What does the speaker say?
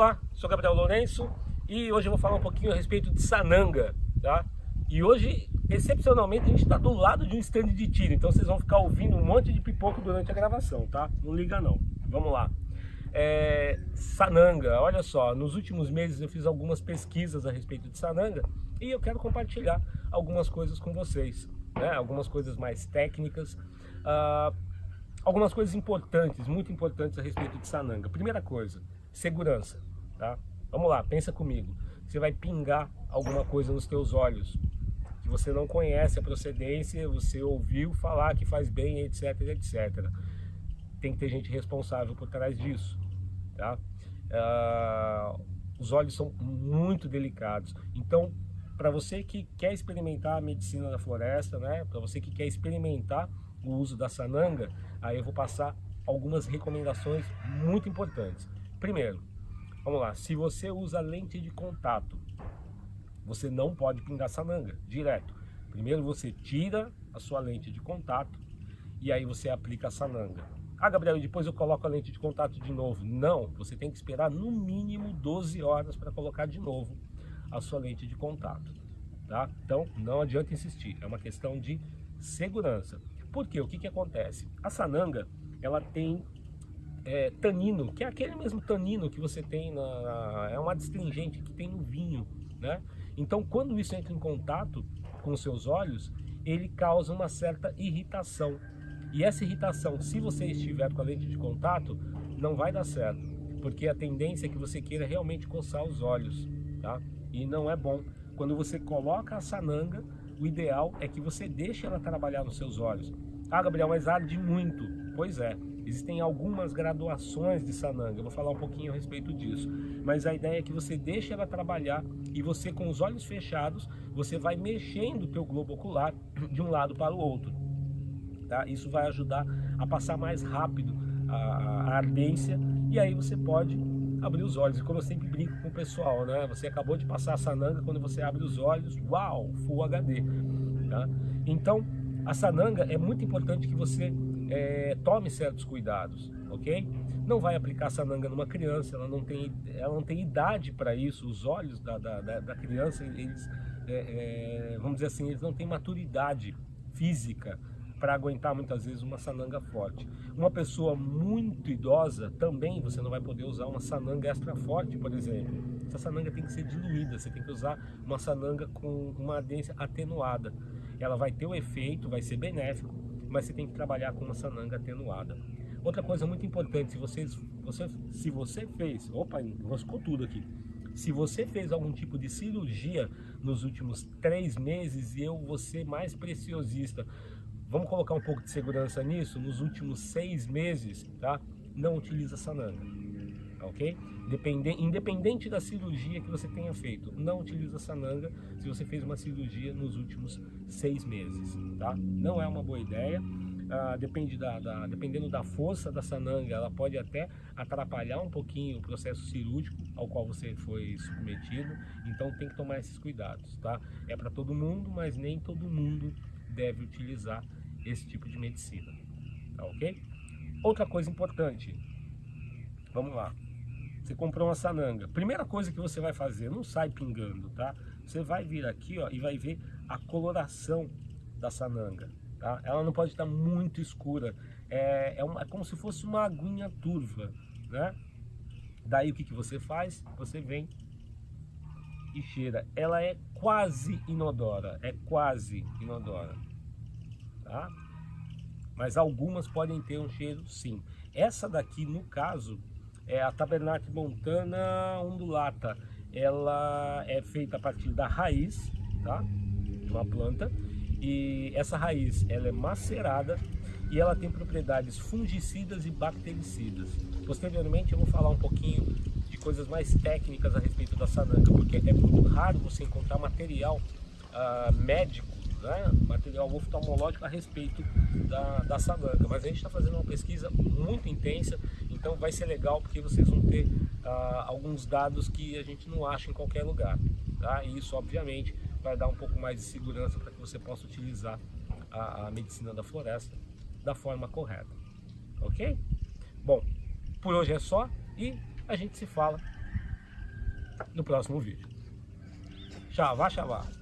Olá, sou Gabriel Lourenço e hoje eu vou falar um pouquinho a respeito de sananga, tá? E hoje, excepcionalmente, a gente está do lado de um stand de tiro, então vocês vão ficar ouvindo um monte de pipoco durante a gravação, tá? Não liga não. Vamos lá. É, sananga, olha só, nos últimos meses eu fiz algumas pesquisas a respeito de sananga e eu quero compartilhar algumas coisas com vocês, né? Algumas coisas mais técnicas, uh, algumas coisas importantes, muito importantes a respeito de sananga. Primeira coisa, segurança, tá? Vamos lá, pensa comigo. Você vai pingar alguma coisa nos teus olhos, que você não conhece a procedência, você ouviu falar que faz bem, etc, etc. Tem que ter gente responsável por trás disso, tá? Uh, os olhos são muito delicados, então para você que quer experimentar a medicina da floresta, né? Para você que quer experimentar o uso da sananga, aí eu vou passar algumas recomendações muito importantes. Primeiro, vamos lá, se você usa lente de contato, você não pode pingar sananga direto. Primeiro você tira a sua lente de contato e aí você aplica a sananga. Ah, Gabriel, depois eu coloco a lente de contato de novo. Não, você tem que esperar no mínimo 12 horas para colocar de novo a sua lente de contato. Tá? Então, não adianta insistir, é uma questão de segurança. Por quê? O que, que acontece? A sananga, ela tem é, tanino, que é aquele mesmo tanino que você tem na, é uma astringente que tem no vinho, né? Então, quando isso entra em contato com seus olhos, ele causa uma certa irritação. E essa irritação, se você estiver com a lente de contato, não vai dar certo, porque a tendência é que você queira realmente coçar os olhos, tá? E não é bom. Quando você coloca a sananga, o ideal é que você deixe ela trabalhar nos seus olhos. Ah, Gabriel, mas arde muito. Pois é, Existem algumas graduações de sananga, eu vou falar um pouquinho a respeito disso. Mas a ideia é que você deixe ela trabalhar e você com os olhos fechados, você vai mexendo o teu globo ocular de um lado para o outro. Tá? Isso vai ajudar a passar mais rápido a, a ardência e aí você pode abrir os olhos. E como eu sempre brinco com o pessoal, né? Você acabou de passar a sananga, quando você abre os olhos, uau, Full HD. Tá? Então, a sananga é muito importante que você é, tome certos cuidados, ok? Não vai aplicar sananga numa criança, ela não tem, ela não tem idade para isso, os olhos da, da, da criança, eles, é, é, vamos dizer assim, eles não têm maturidade física para aguentar muitas vezes uma sananga forte. Uma pessoa muito idosa também você não vai poder usar uma sananga extra forte, por exemplo. Essa sananga tem que ser diluída, você tem que usar uma sananga com uma ardência atenuada. Ela vai ter o efeito, vai ser benéfico, mas você tem que trabalhar com uma sananga atenuada. Outra coisa muito importante, se, vocês, você, se você fez, opa, enroscou tudo aqui, se você fez algum tipo de cirurgia nos últimos três meses e eu vou ser mais preciosista, vamos colocar um pouco de segurança nisso, nos últimos seis meses, tá? Não utiliza sananga, ok? Depende, independente da cirurgia que você tenha feito, não utiliza sananga se você fez uma cirurgia nos últimos seis meses, tá? Não é uma boa ideia. Ah, depende da, da, dependendo da força da sananga, ela pode até atrapalhar um pouquinho o processo cirúrgico ao qual você foi submetido, então tem que tomar esses cuidados, tá? É para todo mundo, mas nem todo mundo deve utilizar esse tipo de medicina, tá ok? Outra coisa importante, vamos lá, você comprou uma sananga. Primeira coisa que você vai fazer, não sai pingando, tá? Você vai vir aqui, ó, e vai ver a coloração da sananga, tá? Ela não pode estar muito escura. É, é, uma, é como se fosse uma aguinha turva, né? Daí o que, que você faz? Você vem e cheira. Ela é quase inodora, é quase inodora, tá? Mas algumas podem ter um cheiro sim. Essa daqui, no caso, é a Tabernacle Montana undulata. Ela é feita a partir da raiz, tá? De uma planta. E essa raiz, ela é macerada e ela tem propriedades fungicidas e bactericidas. Posteriormente eu vou falar um pouquinho de coisas mais técnicas a respeito da sananga, porque é muito raro você encontrar material uh, médico, né? material oftalmológico a respeito da, da sananga. Mas a gente está fazendo uma pesquisa muito intensa então vai ser legal porque vocês vão ter ah, alguns dados que a gente não acha em qualquer lugar. Tá? E isso, obviamente, vai dar um pouco mais de segurança para que você possa utilizar a, a medicina da floresta da forma correta. Ok? Bom, por hoje é só e a gente se fala no próximo vídeo. Xavá, xavá.